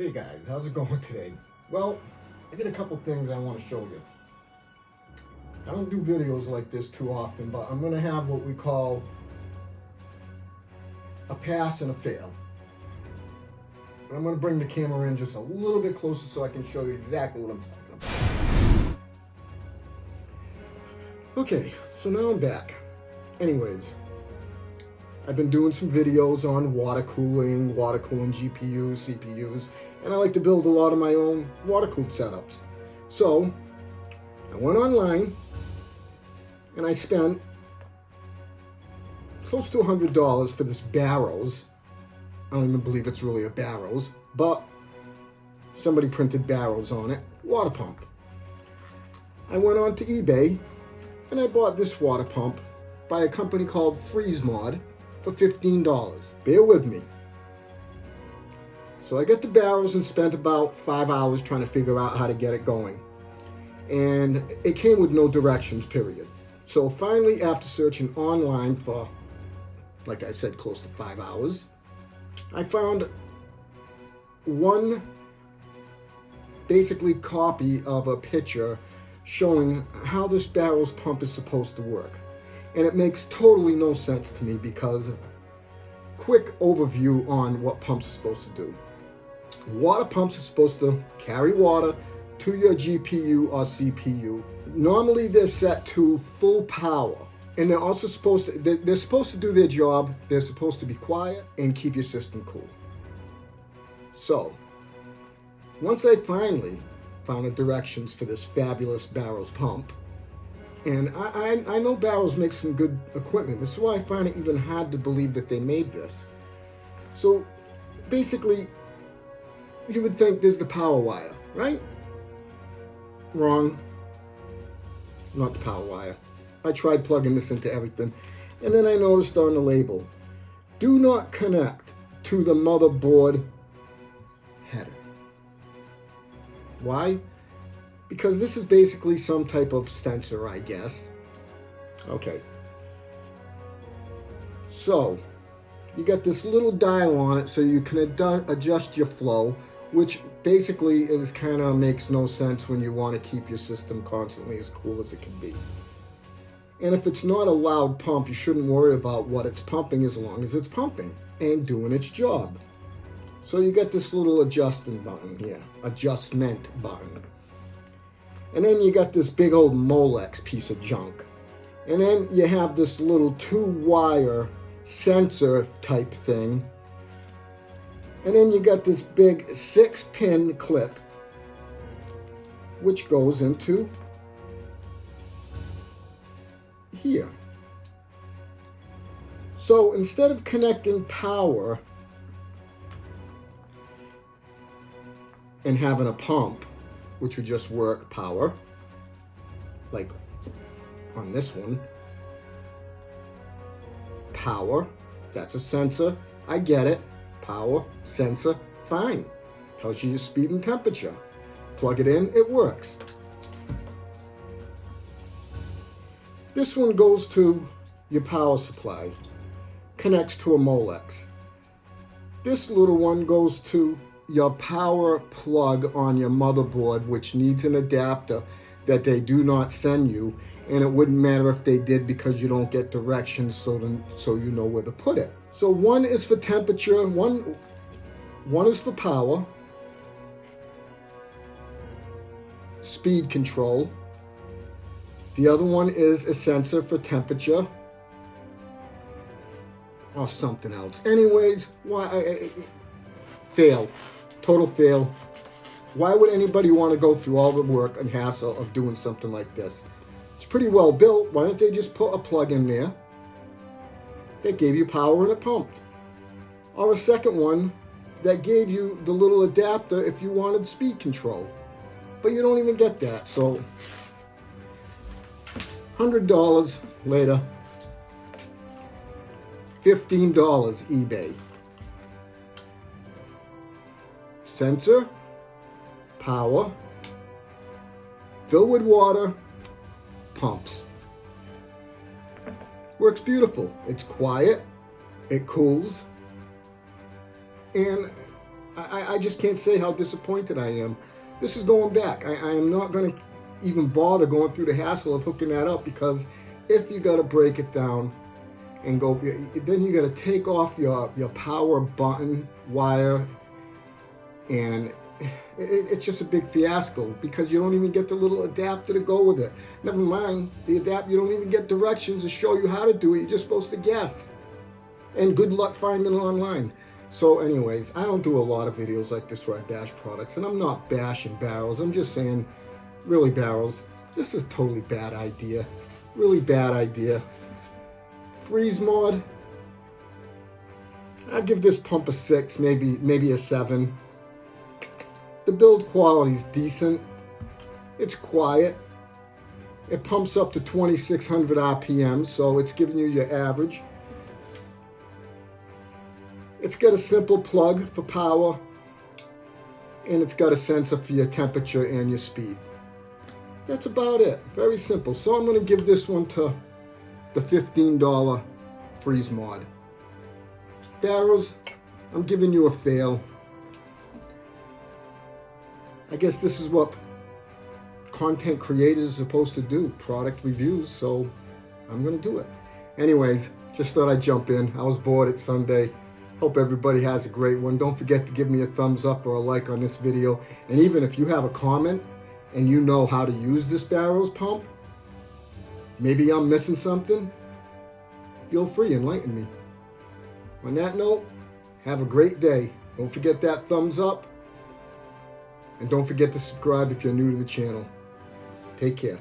Hey guys, how's it going today? Well, I got a couple things I want to show you. I don't do videos like this too often, but I'm going to have what we call a pass and a fail. But I'm going to bring the camera in just a little bit closer so I can show you exactly what I'm talking about. Okay, so now I'm back. Anyways, I've been doing some videos on water cooling, water cooling GPUs, CPUs, and I like to build a lot of my own water cooled setups. So I went online and I spent close to $100 for this Barrows. I don't even believe it's really a Barrows, but somebody printed Barrows on it, water pump. I went on to eBay and I bought this water pump by a company called FreezeMod for $15. Bear with me. So I got the Barrows and spent about five hours trying to figure out how to get it going. And it came with no directions, period. So finally, after searching online for, like I said, close to five hours, I found one basically copy of a picture showing how this Barrows pump is supposed to work. And it makes totally no sense to me because quick overview on what pumps are supposed to do. Water pumps are supposed to carry water to your GPU or CPU. Normally they're set to full power and they're also supposed to, they're supposed to do their job. They're supposed to be quiet and keep your system cool. So once I finally found the directions for this fabulous Barrows pump, and I, I, I know Barrows makes some good equipment. This is why I find it even hard to believe that they made this. So basically, you would think there's the power wire, right? Wrong. Not the power wire. I tried plugging this into everything. And then I noticed on the label, do not connect to the motherboard header. Why? Because this is basically some type of sensor, I guess. Okay. So, you got this little dial on it so you can ad adjust your flow, which basically is kind of makes no sense when you want to keep your system constantly as cool as it can be. And if it's not a loud pump, you shouldn't worry about what it's pumping as long as it's pumping and doing its job. So you get this little adjusting button here, adjustment button. And then you got this big old Molex piece of junk. And then you have this little two-wire sensor type thing. And then you got this big six-pin clip, which goes into here. So instead of connecting power and having a pump, which would just work power, like on this one. Power, that's a sensor. I get it. Power, sensor, fine. Tells you your speed and temperature. Plug it in, it works. This one goes to your power supply, connects to a Molex. This little one goes to your power plug on your motherboard, which needs an adapter that they do not send you. And it wouldn't matter if they did because you don't get directions so, to, so you know where to put it. So one is for temperature, one, one is for power, speed control. The other one is a sensor for temperature or something else. Anyways, why fail. Total fail. Why would anybody want to go through all the work and hassle of doing something like this? It's pretty well built. Why don't they just put a plug in there that gave you power and it pumped? Or a second one that gave you the little adapter if you wanted speed control. But you don't even get that. So $100 later, $15 eBay. Sensor, power, fill with water, pumps. Works beautiful. It's quiet, it cools, and I, I just can't say how disappointed I am. This is going back. I, I am not going to even bother going through the hassle of hooking that up because if you got to break it down and go, then you got to take off your, your power button wire and it, it's just a big fiasco because you don't even get the little adapter to go with it. Never mind the adapter, you don't even get directions to show you how to do it. You're just supposed to guess. And good luck finding it online. So anyways, I don't do a lot of videos like this where I bash products, and I'm not bashing Barrows. I'm just saying, really Barrows, this is totally bad idea. Really bad idea. FreezeMod, i give this pump a six, maybe maybe a seven. The build quality is decent. It's quiet. It pumps up to 2600 RPM, so it's giving you your average. It's got a simple plug for power, and it's got a sensor for your temperature and your speed. That's about it. Very simple. So I'm going to give this one to the $15 freeze mod. Barrows, I'm giving you a fail. I guess this is what content creators are supposed to do, product reviews, so I'm going to do it. Anyways, just thought I'd jump in. I was bored at Sunday. Hope everybody has a great one. Don't forget to give me a thumbs up or a like on this video. And even if you have a comment and you know how to use this Barrows pump, maybe I'm missing something, feel free, enlighten me. On that note, have a great day. Don't forget that thumbs up. And don't forget to subscribe if you're new to the channel. Take care.